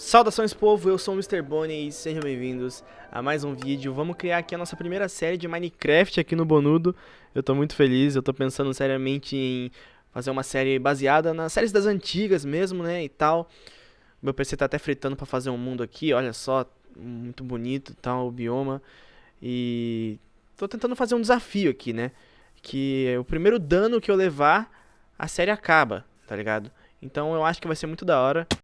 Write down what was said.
Saudações povo, eu sou o Mr. Bonnie e sejam bem-vindos a mais um vídeo. Vamos criar aqui a nossa primeira série de Minecraft aqui no Bonudo. Eu tô muito feliz, eu tô pensando seriamente em fazer uma série baseada nas séries das antigas mesmo, né, e tal. Meu PC tá até fritando pra fazer um mundo aqui, olha só, muito bonito tal, o bioma. E tô tentando fazer um desafio aqui, né, que é o primeiro dano que eu levar, a série acaba, tá ligado? Então eu acho que vai ser muito da hora.